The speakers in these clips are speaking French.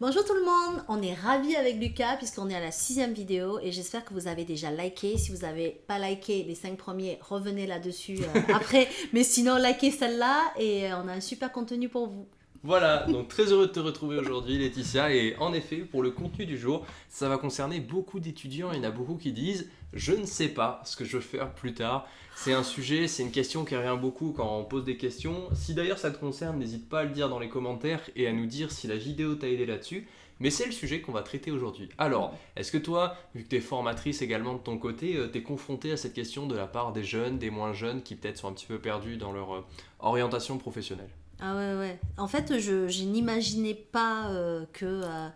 Bonjour tout le monde, on est ravis avec Lucas puisqu'on est à la sixième vidéo et j'espère que vous avez déjà liké. Si vous n'avez pas liké les cinq premiers, revenez là-dessus euh, après. Mais sinon, likez celle-là et euh, on a un super contenu pour vous. Voilà, donc très heureux de te retrouver aujourd'hui Laetitia et en effet pour le contenu du jour ça va concerner beaucoup d'étudiants, il y en a beaucoup qui disent je ne sais pas ce que je veux faire plus tard. C'est un sujet, c'est une question qui revient beaucoup quand on pose des questions. Si d'ailleurs ça te concerne, n'hésite pas à le dire dans les commentaires et à nous dire si la vidéo t'a aidé là-dessus. Mais c'est le sujet qu'on va traiter aujourd'hui. Alors, est-ce que toi, vu que tu es formatrice également de ton côté, euh, tu es confrontée à cette question de la part des jeunes, des moins jeunes qui peut-être sont un petit peu perdus dans leur euh, orientation professionnelle? Ah ouais, ouais. En fait, je, n'imaginais pas euh, que, euh,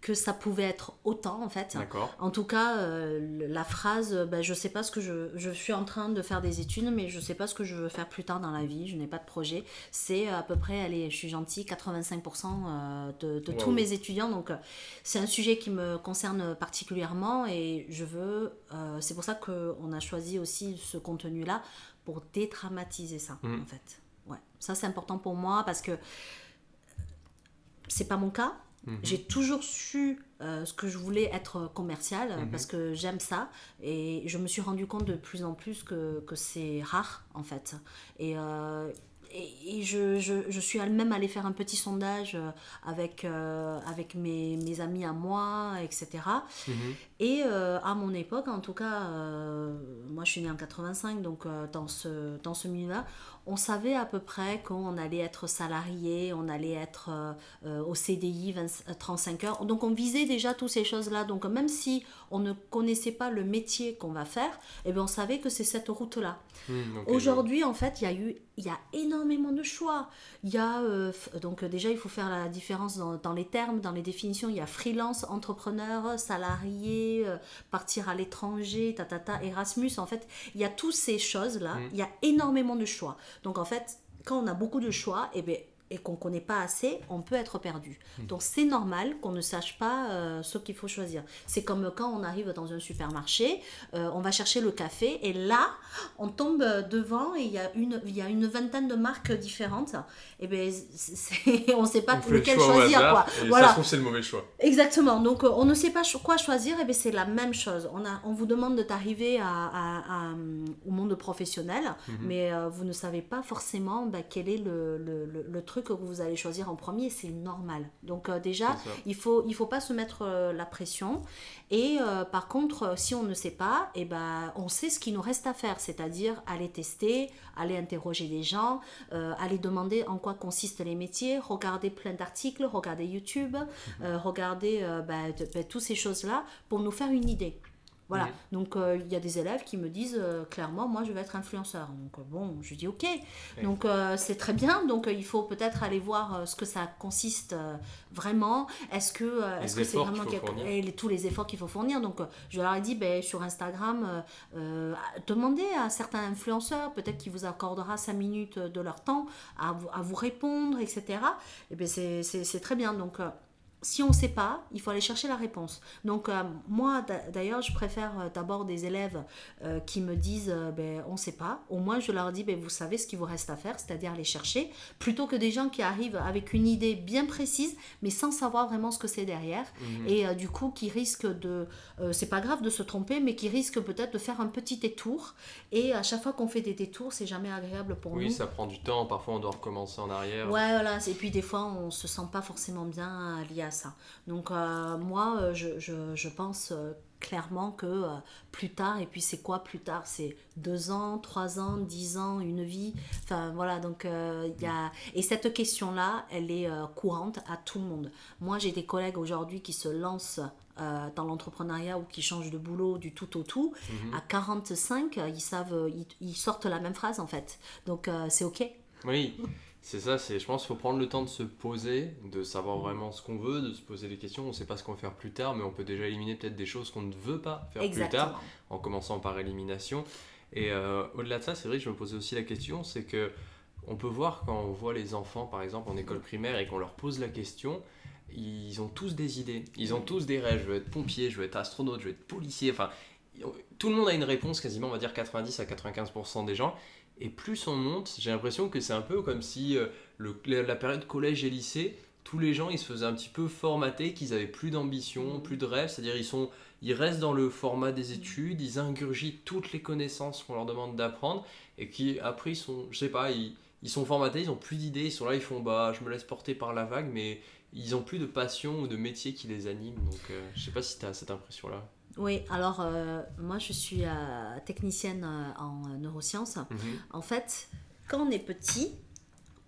que ça pouvait être autant, en fait. D'accord. En tout cas, euh, la phrase, ben, je sais pas ce que je... Je suis en train de faire des études, mais je sais pas ce que je veux faire plus tard dans la vie, je n'ai pas de projet. C'est à peu près, allez, je suis gentille, 85% de, de tous mes étudiants. Donc, c'est un sujet qui me concerne particulièrement et je veux... c'est pour ça qu'on a choisi aussi ce contenu-là pour détraumatiser ça, mmh. en fait. Ouais, ça c'est important pour moi parce que c'est pas mon cas. Mhm. J'ai toujours su euh, ce que je voulais être commercial mhm. parce que j'aime ça et je me suis rendu compte de plus en plus que, que c'est rare en fait. Et, euh, et, je, je, je, suis même allée faire un petit sondage euh, avec, euh, avec mes, mes, amis à moi, etc. Et mhm. à mon époque, en tout cas, moi je suis née en 85, donc dans ce, dans ce milieu-là, on savait à peu près qu'on allait être salarié, on allait être au CDI 35 heures. Donc on visait déjà toutes ces choses-là. Donc même si on ne connaissait pas le métier qu'on va faire, eh bien, on savait que c'est cette route-là. Hmm, Aujourd'hui, en fait, il y a eu il y a énormément de choix. Il y a, euh, donc euh, déjà, il faut faire la différence dans, les termes, dans les définitions. Il y a freelance, entrepreneur, salarié, euh, partir à l'étranger, tatata, Erasmus. En fait, il y a toutes ces choses-là. Hmm. Il y a énormément de choix. Donc, en fait, quand on a beaucoup de choix, eh bien, et qu'on ne connaît pas assez, on peut être perdu. Hmm. Donc c'est normal qu'on ne sache pas euh, ce qu'il faut choisir. C'est comme quand on arrive dans un supermarché, euh, on va chercher le café et là, on tombe devant et il y a une, y a une vingtaine de marques différentes. Et bien, on ne sait pas lequel choisir. quoi. Et voilà. ça c'est le mauvais choix. Exactement. Donc euh, on ne sait pas quoi choisir, et bien c'est la même chose. On, a, on vous demande de t'arriver à, au monde professionnel, mhm. mais vous ne savez pas forcément bah, quel est le, le, le truc que vous allez choisir en premier, c'est normal. Donc euh, déjà, il faut il faut pas se mettre euh, la pression. Et euh, par contre, si on ne sait pas, et eh ben on sait ce qu'il nous reste à faire, c'est-à-dire aller tester, aller interroger les gens, aller demander en quoi consistent les métiers, regarder plein d'articles, regarder YouTube, mhm. regarder ben, ben, toutes ces choses-là pour nous faire une idée. Voilà, donc euh, il y a des élèves qui me disent euh, clairement, moi je vais être influenceur. Donc euh, bon, je dis ok. Donc c'est très bien, donc il faut peut-être aller voir ce que ça consiste vraiment. Est-ce que est-ce que c'est vraiment et tous les efforts qu'il faut fournir. Donc je leur ai dit, ben, sur Instagram, demandez à certains influenceurs, peut-être qu'ils vous accordera 5 minutes de leur temps à vous, à vous répondre, etc. Et bien c'est très bien. Donc si on ne sait pas, il faut aller chercher la réponse. Donc euh, moi, d'ailleurs, je préfère euh, d'abord des élèves euh, qui me disent ben, on ne sait pas. Au moins, je leur dis ben, vous savez ce qu'il vous reste à faire, c'est-à-dire aller chercher, plutôt que des gens qui arrivent avec une idée bien précise, mais sans savoir vraiment ce que c'est derrière. Mhm. Et du coup, qui risquent de... c'est pas grave de se tromper, mais qui risquent peut-être de faire un petit détour. Et à chaque fois qu'on fait des détours, c'est jamais agréable pour nous. Oui, ça prend du temps. Parfois, on doit recommencer en arrière. Ouais, voilà. Et puis des fois, on se sent pas forcément bien lié à ça. Donc euh, moi, euh, je, je, je pense euh, clairement que plus tard, et puis c'est quoi plus tard? C'est deux ans, trois ans, dix ans, une vie? Enfin voilà, donc il y a... Et cette question-là, elle est courante à tout le monde. Moi, j'ai des collègues aujourd'hui qui se lancent dans l'entrepreneuriat ou qui changent de boulot du tout au tout. Mhm. À 45, ils savent, ils, ils, sortent la même phrase en fait. Donc c'est OK. Oui. C'est ça, c'est, je pense qu'il faut prendre le temps de se poser, de savoir vraiment ce qu'on veut, de se poser des questions. On ne sait pas ce qu'on va faire plus tard, mais on peut déjà éliminer peut-être des choses qu'on ne veut pas faire plus tard, en commençant par élimination. Et euh, au-delà de ça, c'est vrai que je me posais aussi la question, c'est que on peut voir quand on voit les enfants, par exemple, en école primaire, et qu'on leur pose la question, ils ont tous des idées, ils ont tous des rêves. Je veux être pompier, je veux être astronaute, je veux être policier. Enfin, tout le monde a une réponse, quasiment, on va dire 90 à 95% des gens. Et plus on monte, j'ai l'impression que c'est un peu comme si euh, le, la période collège et lycée, tous les gens ils se faisaient un petit peu formater, qu'ils avaient plus d'ambition, plus de rêve, c'est-à-dire ils sont ils restent dans le format des études, ils ingurgitent toutes les connaissances qu'on leur demande d'apprendre et qui après ils sont, je sais pas, ils, ils sont formatés, ils ont plus d'idées, ils sont là, ils font bah je me laisse porter par la vague, mais ils ont plus de passion ou de métier qui les anime. Donc euh, je sais pas si tu as cette impression là. Oui, alors euh, moi je suis euh, technicienne en neurosciences. Mhm. En fait, quand on est petit,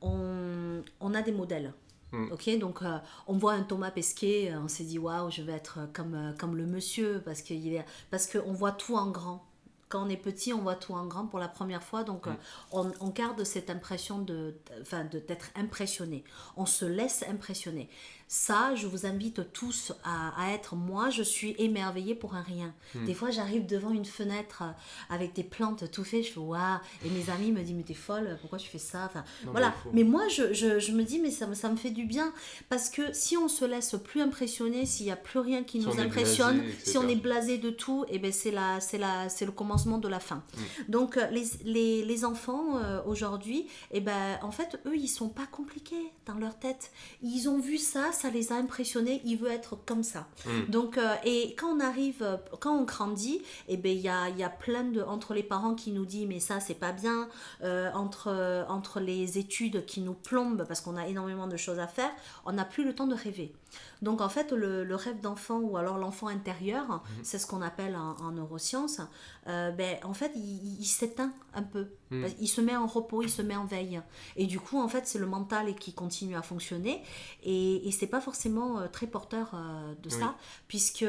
on, on a des modèles. Mm. Ok, donc on voit un Thomas Pesquet, on s'est dit waouh, je vais être comme, comme le monsieur parce qu'on voit tout en grand quand on est petit, on voit tout en grand pour la première fois, donc mm. euh, on, garde cette impression de, enfin, d'être impressionné. On se laisse impressionner. Ça, je vous invite tous à, être. Moi, je suis émerveillée pour un rien. Hmm. Des fois, j'arrive devant une fenêtre euh, avec des plantes tout fait. Je fais waouh. Et mes amis me disent mais t'es folle. Pourquoi tu fais ça? Enfin, voilà. Mais, moi, je, je, je, me dis mais ça, ça me fait du bien parce que si on se laisse plus impressionner, s'il n'y a plus rien qui nous impressionne, si on est blasé de tout, et eh ben c'est la, c'est la, c'est le commencement de la fin. Hmm. Donc euh, les, les, les enfants euh, aujourd'hui, et eh ben en fait eux ils sont pas compliqués dans leur tête. Ils ont vu ça ça les a impressionnés, il veut être comme ça. Mm. Donc, euh, et quand on arrive, quand on grandit, et eh ben, il y a, y a plein de, entre les parents qui nous disent, mais ça, c'est pas bien, euh, entre, entre les études qui nous plombent parce qu'on a énormément de choses à faire, on n'a plus le temps de rêver. Donc en fait, le, rêve d'enfant ou alors l'enfant intérieur, mhm. c'est ce qu'on appelle en, neurosciences, euh, ben, en fait, il, s'éteint un peu. Mhm. Il se met en repos, il se met en veille. Et du coup, en fait, c'est le mental qui continue à fonctionner. Et, et c'est pas forcément euh, très porteur euh, de ça, puisque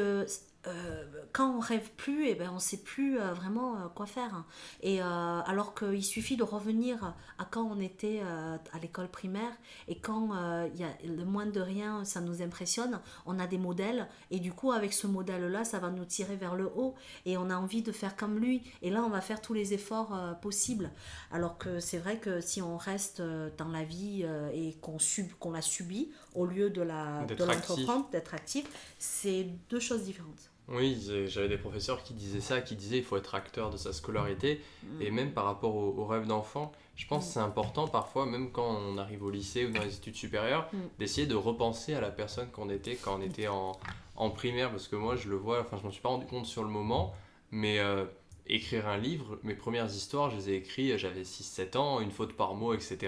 euh, quand on rêve plus, et eh ben on sait plus euh, vraiment euh, quoi faire. Et alors qu'il suffit de revenir à quand on était à l'école primaire et quand il y a le moins de rien, ça nous impressionne. On a des modèles et du coup avec ce modèle-là, ça va nous tirer vers le haut et on a envie de faire comme lui. Et là, on va faire tous les efforts possibles. Alors que c'est vrai que si on reste dans la vie et qu'on sub, qu'on la subit au lieu de la de l'entreprendre, d'être actif, c'est deux choses différentes. Oui, j'avais des professeurs qui disaient ça, qui disaient qu'il faut être acteur de sa scolarité. Et mm. même par rapport aux rêves d'enfant, je pense que c'est important parfois, même quand on arrive au lycée ou dans les études supérieures, mm. d'essayer de repenser à la personne qu'on était quand on était en, en, primaire. Parce que moi, je le vois, enfin, je m'en suis pas rendu compte sur le moment, mais euh, écrire un livre, mes premières histoires, je les ai écrites, j'avais 6-7 ans, une faute par mot, etc.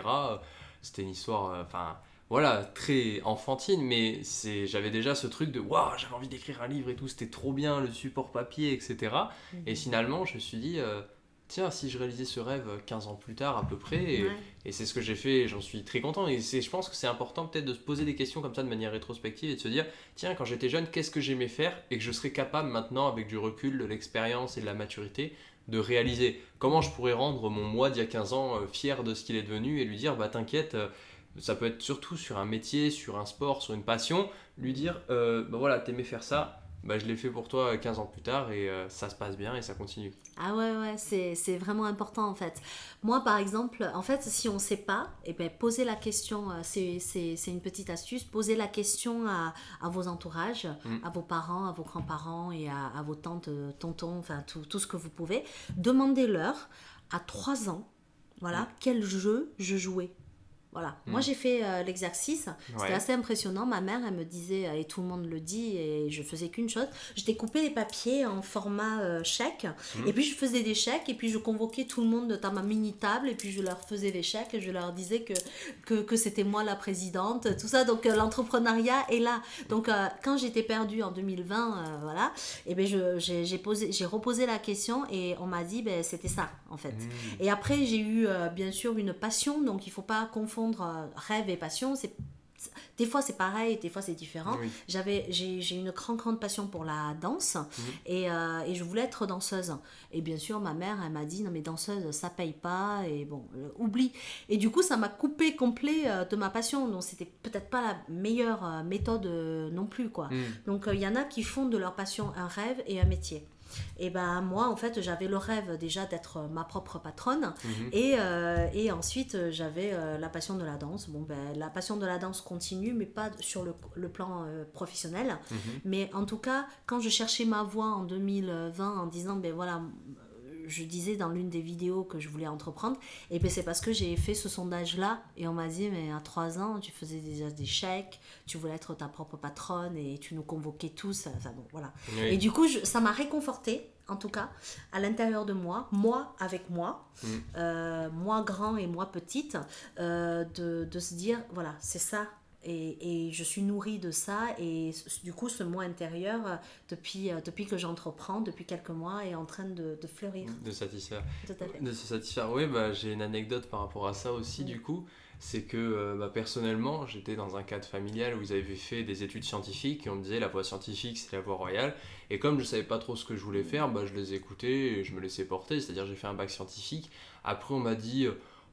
C'était une histoire, euh, enfin voilà, très enfantine, mais c'est, j'avais déjà ce truc de waouh, j'avais envie d'écrire un livre et tout, c'était trop bien, le support papier, etc. Mhm. Et finalement, je me suis dit, euh, tiens, si je réalisais ce rêve 15 ans plus tard à peu près, et, c'est ce que j'ai fait, j'en suis très content. Et c'est, je pense que c'est important peut-être de se poser des questions comme ça de manière rétrospective et de se dire, tiens, quand j'étais jeune, qu'est-ce que j'aimais faire et que je serais capable maintenant, avec du recul, de l'expérience et de la maturité, de réaliser. Comment je pourrais rendre mon moi d'il y a 15 ans euh, fier de ce qu'il est devenu et lui dire, bah t'inquiète. Euh, ça peut être surtout sur un métier, sur un sport, sur une passion, lui dire euh, bah voilà, t'aimais faire ça, bah, je l'ai fait pour toi 15 ans plus tard et euh, ça se passe bien et ça continue. Ah ouais, ouais, c'est vraiment important en fait. Moi par exemple, en fait, si on ne sait pas, et eh ben, poser la question, euh, c'est une petite astuce, poser la question à, à vos entourages, mm. à vos parents, à vos grands-parents et à, à, vos tantes, tontons, enfin tout, tout ce que vous pouvez. Demandez-leur à 3 ans, voilà, mm. quel jeu je jouais voilà. Moi, hmm. j'ai fait euh, l'exercice. C'était assez impressionnant. Ma mère, elle me disait, et tout le monde le dit, et je faisais qu'une chose. Je découpais les papiers en format euh, chèque. Hmm. Et puis, je faisais des chèques. Et puis, je convoquais tout le monde dans ma mini-table. Et puis, je leur faisais les chèques. Et je leur disais que, que, que c'était moi la présidente. Tout ça. Donc, euh, l'entrepreneuriat est là. Donc, quand j'étais perdue en 2020, voilà, et ben j'ai reposé la question. Et on m'a dit, ben, c'était ça, en fait. Hmm. Et après, j'ai eu, bien sûr, une passion. Donc, il ne faut pas confondre euh, rêve et passion, c'est des fois c'est pareil, des fois c'est différent. J'avais, j'ai, une grande, grande passion pour la danse mhm. et, euh, et, je voulais être danseuse. Et bien sûr, ma mère, elle m'a dit non mais danseuse, ça paye pas et bon, euh, oublie. Et du coup, ça m'a coupé complet de ma passion. Donc c'était peut-être pas la meilleure méthode non plus quoi. Mhm. Donc il y en a qui font de leur passion un rêve et un métier. Et ben moi, en fait, j'avais le rêve déjà d'être ma propre patronne. Mhm. Et, euh, et, ensuite, j'avais euh, la passion de la danse. Bon, ben, la passion de la danse continue, mais pas sur le, le plan euh, professionnel. Mhm. Mais en tout cas, quand je cherchais ma voie en 2020 en disant, ben voilà, je disais dans l'une des vidéos que je voulais entreprendre, et ben c'est parce que j'ai fait ce sondage-là, et on m'a dit, mais à 3 ans, tu faisais déjà des chèques, tu voulais être ta propre patronne, et tu nous convoquais tous, enfin bon, voilà. Et du coup, ça m'a réconforté en tout cas, à l'intérieur de moi, moi avec moi, mm. euh, moi grand et moi petite, euh, de, de, se dire, voilà, c'est ça et, et, je suis nourrie de ça. Et du coup, ce moi intérieur, euh, depuis, euh, depuis que j'entreprends, depuis quelques mois, est en train de, de fleurir. De satisfaire. De se satisfaire. Oui, bah, j'ai une anecdote par rapport à ça aussi, du coup. C'est que euh, bah, personnellement, j'étais dans un cadre familial où ils avaient fait des études scientifiques et on me disait la voie scientifique, c'est la voie royale. Et comme je savais pas trop ce que je voulais faire, bah, je les écoutais et je me laissais porter. C'est-à-dire, j'ai fait un bac scientifique. Après, on m'a dit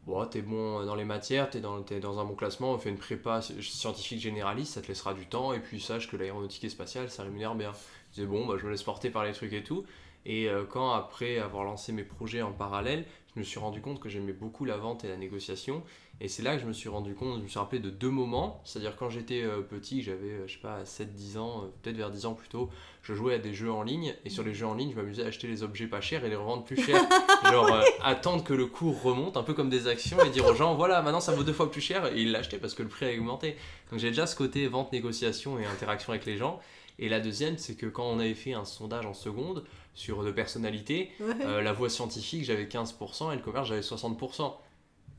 bon, t'es bon dans les matières, t'es dans, dans un bon classement, on fait une prépa scientifique généraliste, ça te laissera du temps, et puis sache que l'aéronautique et spatiale, ça rémunère bien. Je bon, bah, je me laisse porter par les trucs et tout. Et euh, quand, après avoir lancé mes projets en parallèle, je me suis rendu compte que j'aimais beaucoup la vente et la négociation. Et c'est là que je me suis rendu compte, je me suis rappelé de deux moments. C'est-à-dire quand j'étais euh, petit, j'avais, euh, je sais pas, 7-10 ans, peut-être vers 10 ans plutôt, je jouais à des jeux en ligne. Et sur les jeux en ligne, je m'amusais à acheter les objets pas chers et les revendre plus chers. Genre attendre que le cours remonte, un peu comme des actions, et dire aux gens, voilà, maintenant ça vaut deux fois plus cher. Et ils l'achetaient parce que le prix a augmenté. Donc j'ai déjà ce côté vente, négociation et interaction avec les gens. Et la deuxième, c'est que quand on avait fait un sondage en seconde, sur de personnalité. Euh, la voie scientifique, j'avais 15% et le commerce, j'avais 60%.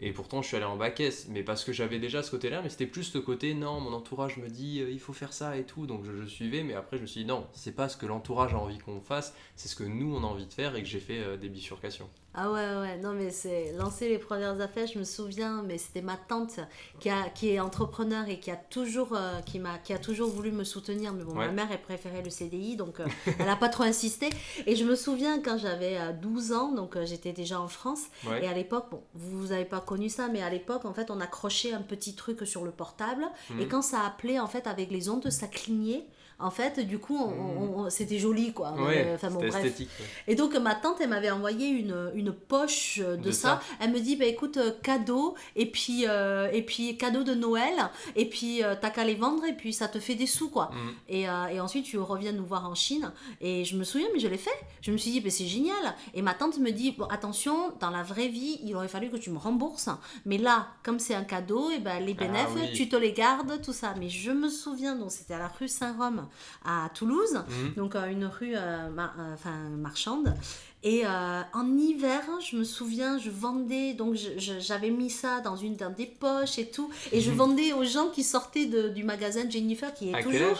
Et pourtant, je suis allé en bac S, mais parce que j'avais déjà ce côté-là, mais c'était plus ce côté, non, mon entourage me dit, euh, il faut faire ça et tout, donc je, suivais, mais après, je me suis dit, non, c'est pas ce que l'entourage a envie qu'on fasse, c'est ce que nous, on a envie de faire et que j'ai fait euh, des bifurcations. Ah ouais, ouais, non, mais c'est lancer les premières affaires, je me souviens, mais c'était ma tante qui, a, qui est entrepreneur et qui a toujours, euh, qui m'a, qui a toujours voulu me soutenir. Mais bon, ma mère, elle préférait le CDI, donc euh, elle n'a pas trop insisté. Et je me souviens quand j'avais 12 euh, ans, donc j'étais déjà en France, et à l'époque, bon, vous n'avez pas connu ça, mais à l'époque, en fait, on accrochait un petit truc sur le portable, et mhm. quand ça appelait, en fait, avec les ondes, ça clignait en fait, du coup, mm. c'était joli, quoi. Ouais, bon, Esthétique, Et donc, ma tante, elle m'avait envoyé une, une poche de, ça. Elle me dit, bah, écoute, euh, cadeau, et puis, euh, et puis cadeau de Noël, et puis euh, t'as qu'à les vendre, et puis ça te fait des sous, quoi. Mm. Et, et, ensuite, tu reviens nous voir en Chine. Et je me souviens, mais je l'ai fait. Je me suis dit, bah, c'est génial. Et ma tante me dit, bon, attention, dans la vraie vie, il aurait fallu que tu me rembourses. Mais là, comme c'est un cadeau, et ben, les ah bénéfices, tu te les gardes, tout ça. Mais je me souviens, donc c'était à la rue Saint-Rome à Toulouse, mhm. donc euh, une rue euh, euh, enfin, marchande. Et en hiver, je me souviens, je vendais, donc j'avais mis ça dans une dans des poches et tout, et je mhm. vendais aux gens qui sortaient de, du magasin Jennifer, qui est toujours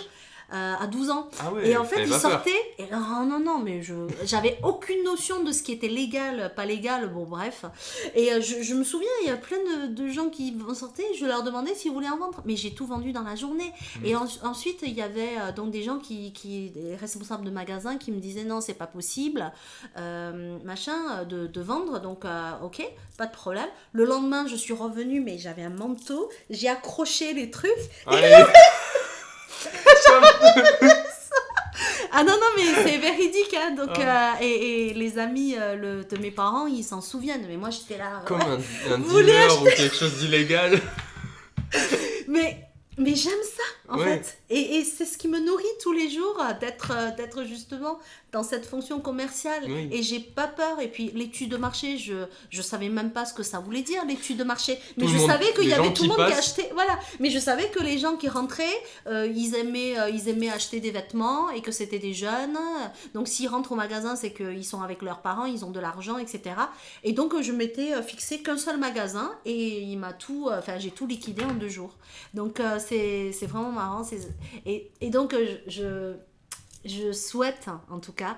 euh, à 12 ans. Ah et en fait, il sortait. Et, non, non, non, mais je j'avais aucune notion de ce qui était légal, pas légal, bon, bref. Et euh, je, je, me souviens, il y a plein de, de gens qui sortaient, je leur demandais s'ils voulaient en vendre. Mais j'ai tout vendu dans la journée. Mmh. Et ensuite, il y avait euh, donc des gens qui, qui, des responsables de magasins qui me disaient non, c'est pas possible, machin, de, de, vendre. Donc, ok, pas de problème. Le lendemain, je suis revenue, mais j'avais un manteau, j'ai accroché les trucs. ah non, non, mais c'est véridique. Hein, donc, ah. euh, et, et, les amis euh, le, de mes parents, ils s'en souviennent. Mais moi, j'étais là. Comme un, un dealer ou quelque chose d'illégal. mais mais j'aime ça, en fait. Et, et c'est ce qui me nourrit tous les jours, d'être d'être justement dans cette fonction commerciale. Et j'ai pas peur. Et puis l'étude de marché je je savais même pas ce que ça voulait dire l'étude de marché. Mais je savais qu'il y avait tout le monde qui achetait voilà. Mais je savais que les gens qui rentraient euh, ils aimaient euh, ils aimaient acheter des vêtements et que c'était des jeunes. Donc s'ils rentrent au magasin c'est qu'ils sont avec leurs parents ils ont de l'argent etc et donc je m'étais euh, fixé qu'un seul magasin et il m'a tout enfin j'ai tout liquidé en deux jours. Donc c'est vraiment marrant et, et donc je je souhaite, en tout cas,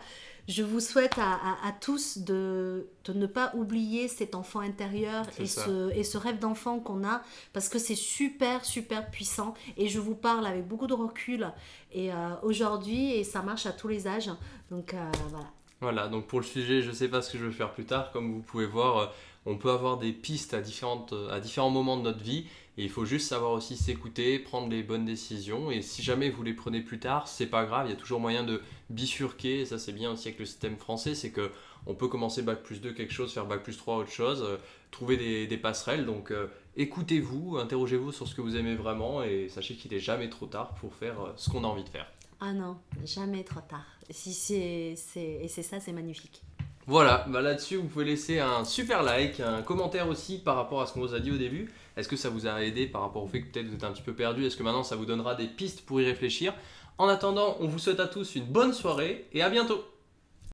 je vous souhaite à, tous de, ne pas oublier cet enfant intérieur et ce, et ce, rêve d'enfant qu'on a, parce que c'est super, super puissant. Et je vous parle avec beaucoup de recul et euh, aujourd'hui, et ça marche à tous les âges. Donc euh, voilà. Voilà, donc pour le sujet, je ne sais pas ce que je vais faire plus tard. Comme vous pouvez voir, euh, on peut avoir des pistes à, différentes, à différents moments de notre vie. Et il faut juste savoir aussi s'écouter, prendre les bonnes décisions. Et si jamais vous les prenez plus tard, c'est pas grave, il y a toujours moyen de bifurquer. Et ça, c'est bien aussi avec le système français, c'est que on peut commencer bac plus 2 quelque chose, faire bac plus 3 autre chose, euh, trouver des, passerelles. Donc euh, écoutez-vous, interrogez-vous sur ce que vous aimez vraiment et sachez qu'il n'est jamais trop tard pour faire euh, ce qu'on a envie de faire. Ah non, jamais trop tard. Si c'est, et c'est ça, c'est magnifique. Voilà, bah là-dessus, vous pouvez laisser un super like, un commentaire aussi par rapport à ce qu'on vous a dit au début. Est-ce que ça vous a aidé par rapport au fait que peut-être vous êtes un petit peu perdu? Est-ce que maintenant ça vous donnera des pistes pour y réfléchir? En attendant, on vous souhaite à tous une bonne soirée et à bientôt